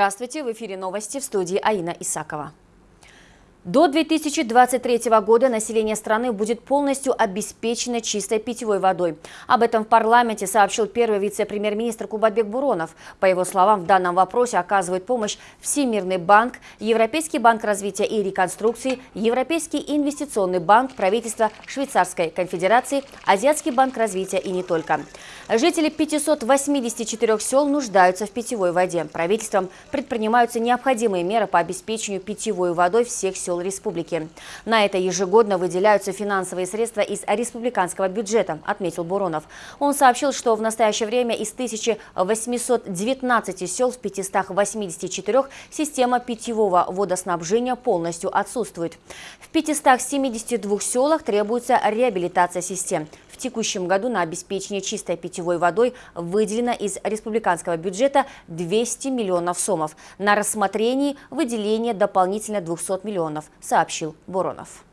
Здравствуйте, в эфире новости в студии Аина Исакова. До 2023 года население страны будет полностью обеспечено чистой питьевой водой. Об этом в парламенте сообщил первый вице-премьер-министр Кубатбек Буронов. По его словам, в данном вопросе оказывают помощь Всемирный банк, Европейский банк развития и реконструкции, Европейский инвестиционный банк, правительство Швейцарской конфедерации, Азиатский банк развития и не только. Жители 584 сел нуждаются в питьевой воде. Правительством предпринимаются необходимые меры по обеспечению питьевой водой всех сел сел республики. На это ежегодно выделяются финансовые средства из республиканского бюджета, отметил Буронов. Он сообщил, что в настоящее время из 1819 сел в 584 система питьевого водоснабжения полностью отсутствует. В 572 селах требуется реабилитация систем текущем году на обеспечение чистой питьевой водой выделено из республиканского бюджета 200 миллионов сомов. На рассмотрении выделение дополнительно 200 миллионов, сообщил Боронов.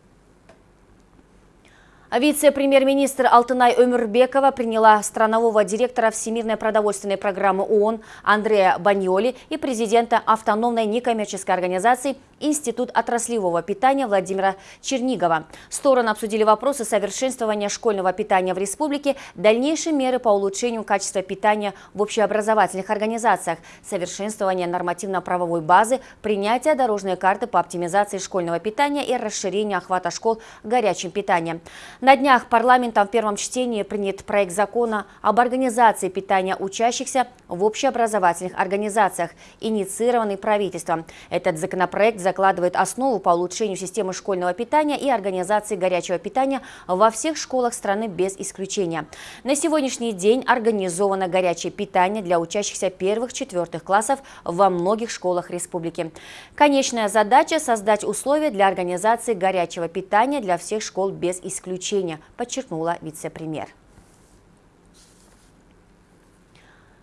Вице-премьер-министр Алтынай Өмірбекова приняла странового директора Всемирной продовольственной программы ООН Андрея Баньоли и президента автономной некоммерческой организации Институт отраслевого питания Владимира Чернигова. Стороны обсудили вопросы совершенствования школьного питания в республике, дальнейшие меры по улучшению качества питания в общеобразовательных организациях, совершенствование нормативно-правовой базы, принятие дорожной карты по оптимизации школьного питания и расширение охвата школ горячим питанием. На днях парламентом в первом чтении принят проект закона об организации питания учащихся в общеобразовательных организациях, инициированный правительством. Этот законопроект закладывает основу по улучшению системы школьного питания и организации горячего питания во всех школах страны без исключения. На сегодняшний день организовано горячее питание для учащихся первых-четвертых классов во многих школах республики. Конечная задача – создать условия для организации горячего питания для всех школ без исключения, подчеркнула вице-премьер.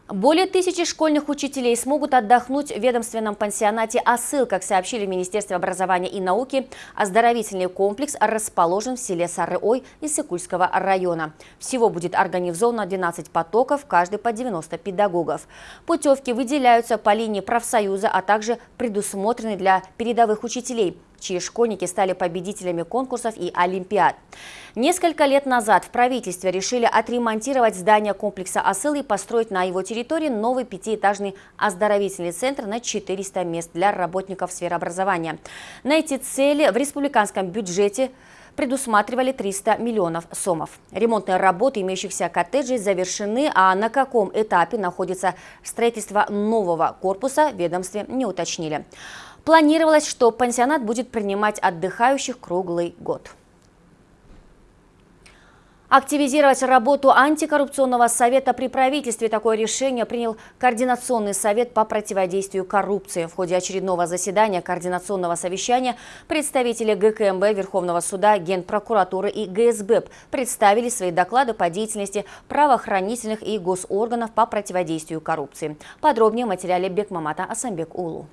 Более тысячи школьных учителей смогут отдохнуть в ведомственном пансионате «Асыл», как сообщили в Министерстве образования и науки. Оздоровительный комплекс расположен в селе Сарыой Иссыкульского района. Всего будет организовано 12 потоков, каждый по 90 педагогов. Путевки выделяются по линии профсоюза, а также предусмотрены для передовых учителей – чьи школьники стали победителями конкурсов и олимпиад. Несколько лет назад в правительстве решили отремонтировать здание комплекса «Асыл» и построить на его территории новый пятиэтажный оздоровительный центр на 400 мест для работников сферы образования. На эти цели в республиканском бюджете предусматривали 300 миллионов сомов. Ремонтные работы имеющихся коттеджей завершены, а на каком этапе находится строительство нового корпуса, ведомстве не уточнили. Планировалось, что пансионат будет принимать отдыхающих круглый год. Активизировать работу антикоррупционного совета при правительстве. Такое решение принял Координационный совет по противодействию коррупции. В ходе очередного заседания Координационного совещания представители ГКМБ, Верховного суда, Генпрокуратуры и ГСБ представили свои доклады по деятельности правоохранительных и госорганов по противодействию коррупции. Подробнее в материале Бекмамата Асамбек Улу.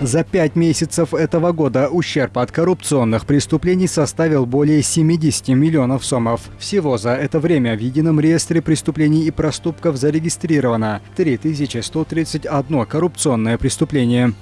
За пять месяцев этого года ущерб от коррупционных преступлений составил более 70 миллионов сомов. Всего за это время в едином реестре преступлений и проступков зарегистрировано 3131 коррупционное преступление.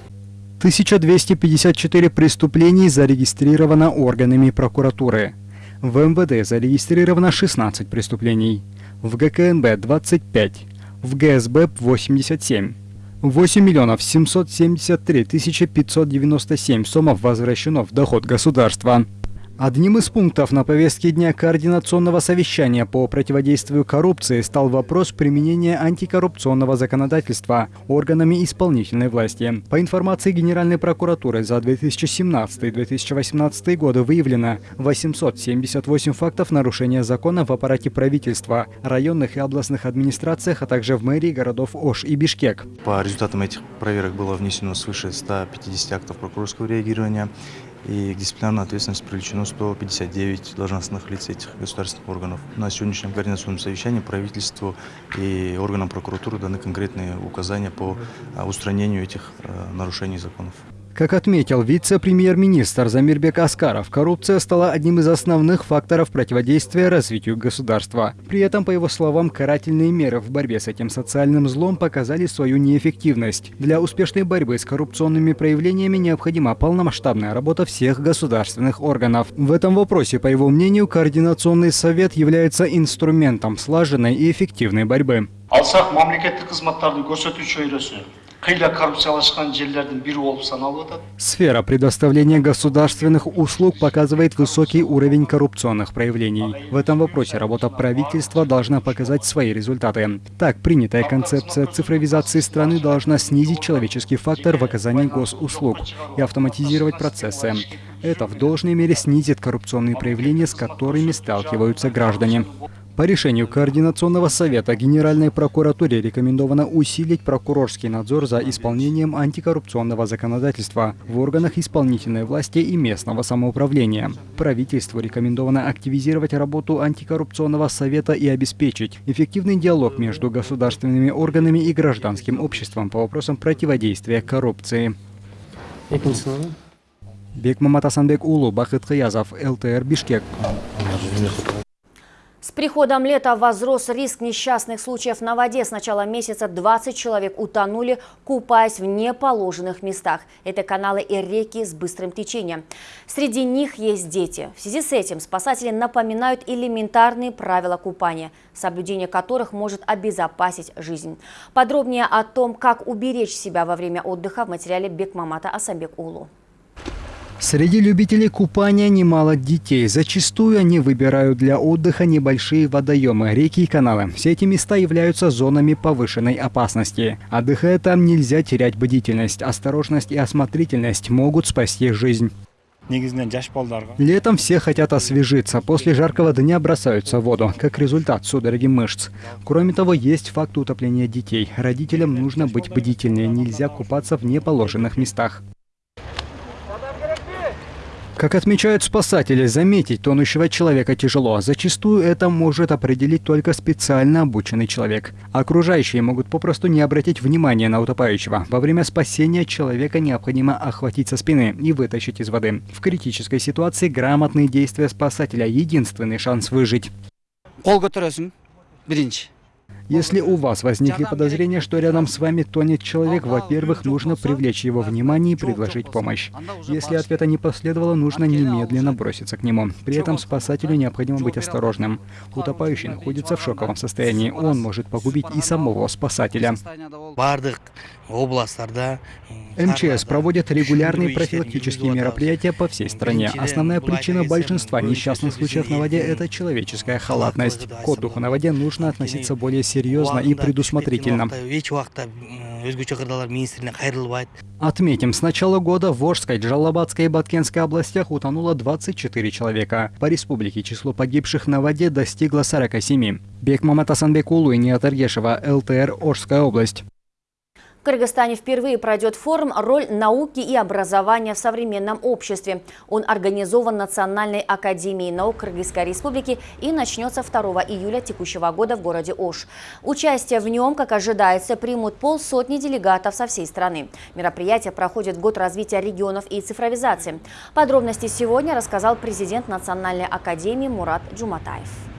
1254 преступлений зарегистрировано органами прокуратуры. В МВД зарегистрировано 16 преступлений. В ГКНБ 25. В ГСБ 87. 8 миллионов 773 тысячи 597 сомов возвращено в доход государства. Одним из пунктов на повестке дня Координационного совещания по противодействию коррупции стал вопрос применения антикоррупционного законодательства органами исполнительной власти. По информации Генеральной прокуратуры за 2017-2018 годы выявлено 878 фактов нарушения закона в аппарате правительства, районных и областных администрациях, а также в мэрии городов Ош и Бишкек. По результатам этих проверок было внесено свыше 150 актов прокурорского реагирования и к дисциплинарной ответственности привлечено 159 должностных лиц этих государственных органов. На сегодняшнем координационном совещании правительству и органам прокуратуры даны конкретные указания по а, устранению этих э, нарушений законов. Как отметил вице-премьер-министр Замирбек Аскаров, коррупция стала одним из основных факторов противодействия развитию государства. При этом, по его словам, карательные меры в борьбе с этим социальным злом показали свою неэффективность. Для успешной борьбы с коррупционными проявлениями необходима полномасштабная работа всех государственных органов. В этом вопросе, по его мнению, Координационный совет является инструментом слаженной и эффективной борьбы. алсақ мемлекеттік қызматтардың көрсету жүйесі қиыла коррупциялашқан жерлердің бірі болып саналып жатады Сфера предоставления государственных услуг показывает высокий уровень коррупционных проявлений. В этом вопросе работа правительства должна показать свои результаты. Так, принятая концепция цифровизации страны должна снизить человеческий фактор в оказании госуслуг и автоматизировать процессы. Это в должной мере снизит коррупционные проявления, с которыми сталкиваются граждане. По решению Координационного совета Генеральной прокуратуре рекомендовано усилить прокурорский надзор за исполнением антикоррупционного законодательства в органах исполнительной власти и местного самоуправления. Правительству рекомендовано активизировать работу антикоррупционного совета и обеспечить эффективный диалог между государственными органами и гражданским обществом по вопросам противодействия коррупции. Бекмамат Асанбек Улу, Бахыт Кыязов, ЛТР Бишкек. С приходом лета возрос риск несчастных случаев на воде. С начала месяца 20 человек утонули, купаясь в неположенных местах. Это каналы и реки с быстрым течением. Среди них есть дети. В связи с этим спасатели напоминают элементарные правила купания, соблюдение которых может обезопасить жизнь. Подробнее о том, как уберечь себя во время отдыха в материале Бекмамата Асамбек Улу. Среди любителей купания немало детей. Зачастую они выбирают для отдыха небольшие водоемы, реки и каналы. Все эти места являются зонами повышенной опасности. Отдыхая там, нельзя терять бдительность. Осторожность и осмотрительность могут спасти жизнь. Летом все хотят освежиться. После жаркого дня бросаются в воду, как результат судороги мышц. Кроме того, есть факт утопления детей. Родителям нужно быть бдительнее. Нельзя купаться в неположенных местах. Как отмечают спасатели, заметить тонущего человека тяжело. Зачастую это может определить только специально обученный человек. Окружающие могут попросту не обратить внимания на утопающего. Во время спасения человека необходимо охватить со спины и вытащить из воды. В критической ситуации грамотные действия спасателя – единственный шанс выжить. Если у вас возникли подозрения, что рядом с вами тонет человек, во-первых, нужно привлечь его внимание и предложить помощь. Если ответа не последовало, нужно немедленно броситься к нему. При этом спасателю необходимо быть осторожным. Утопающий находится в шоковом состоянии. Он может погубить и самого спасателя. МЧС проводит регулярные профилактические мероприятия по всей стране. Основная причина большинства несчастных случаев на воде – это человеческая халатность. К отдыху на воде нужно относиться более серьезно и предусмотрительно. Отметим, с начала года в Волжской, Джалабадской и Баткенской областях утонуло 24 человека. По республике число погибших на воде достигло 47. Бекмамат Асанбекулу и Ниат Эргешева, ЛТР, Орская область. В Кыргызстане впервые пройдет форум «Роль науки и образования в современном обществе». Он организован Национальной академией наук Кыргызской республики и начнется 2 июля текущего года в городе Ош. Участие в нем, как ожидается, примут полсотни делегатов со всей страны. Мероприятие проходит год развития регионов и цифровизации. Подробности сегодня рассказал президент Национальной академии Мурат Джуматаев.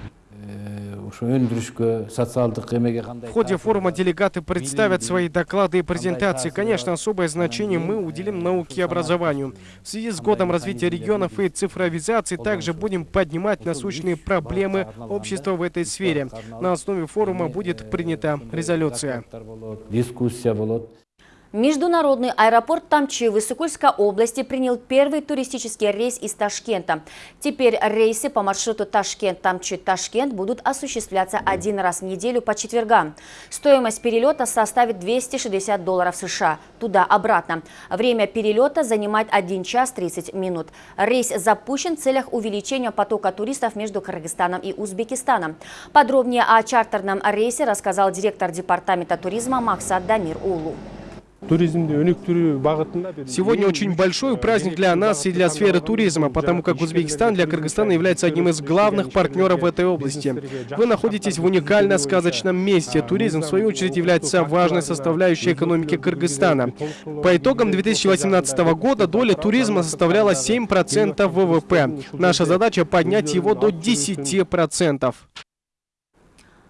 В ходе форума делегаты представят свои доклады и презентации. Конечно, особое значение мы уделим науке и образованию. В связи с годом развития регионов и цифровизации также будем поднимать насущные проблемы общества в этой сфере. На основе форума будет принята резолюция. Международный аэропорт Тамчи в Иссыкульской области принял первый туристический рейс из Ташкента. Теперь рейсы по маршруту Ташкент-Тамчи-Ташкент будут осуществляться один раз в неделю по четвергам. Стоимость перелета составит 260 долларов США, туда-обратно. Время перелета занимает 1 час 30 минут. Рейс запущен в целях увеличения потока туристов между Кыргызстаном и Узбекистаном. Подробнее о чартерном рейсе рассказал директор департамента туризма Максат Дамир Улу. Сегодня очень большой праздник для нас и для сферы туризма, потому как Узбекистан для Кыргызстана является одним из главных партнеров в этой области. Вы находитесь в уникально сказочном месте. Туризм, в свою очередь, является важной составляющей экономики Кыргызстана. По итогам 2018 года доля туризма составляла 7% ВВП. Наша задача поднять его до 10%.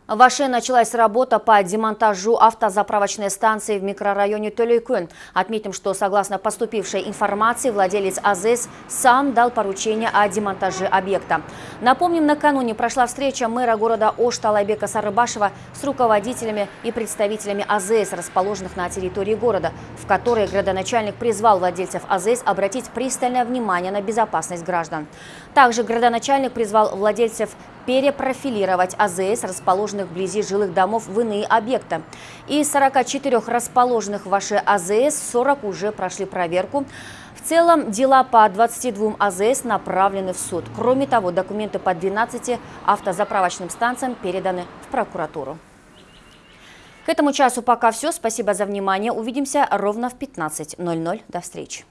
В Аше началась работа по демонтажу автозаправочной станции в микрорайоне Толейкун. Отметим, что согласно поступившей информации, владелец АЗС сам дал поручение о демонтаже объекта. Напомним, накануне прошла встреча мэра города Ош Талайбека Сарыбашева с руководителями и представителями АЗС, расположенных на территории города, в которой градоначальник призвал владельцев АЗС обратить пристальное внимание на безопасность граждан. Также градоначальник призвал владельцев перепрофилировать АЗС, расположенных вблизи жилых домов, в иные объекты. Из 44 расположенных в вашей АЗС 40 уже прошли проверку. В целом дела по 22 АЗС направлены в суд. Кроме того, документы по 12 автозаправочным станциям переданы в прокуратуру. К этому часу пока все. Спасибо за внимание. Увидимся ровно в 15.00. До встречи.